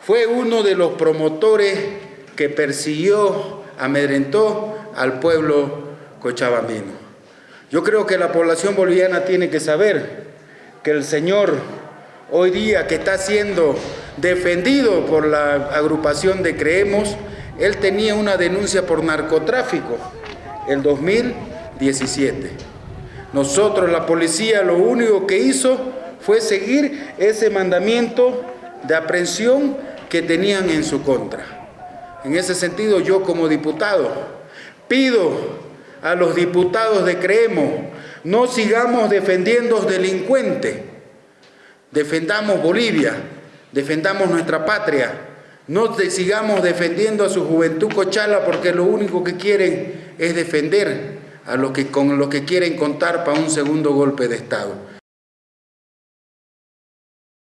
fue uno de los promotores que persiguió, amedrentó al pueblo cochabambino. Yo creo que la población boliviana tiene que saber que el Señor hoy día que está siendo defendido por la agrupación de Creemos, él tenía una denuncia por narcotráfico el 2017. Nosotros, la policía, lo único que hizo fue seguir ese mandamiento de aprehensión que tenían en su contra. En ese sentido, yo como diputado pido a los diputados de Creemos, no sigamos defendiendo delincuentes, defendamos Bolivia, defendamos nuestra patria, no sigamos defendiendo a su juventud cochala porque lo único que quieren es defender a los que, con lo que quieren contar para un segundo golpe de Estado.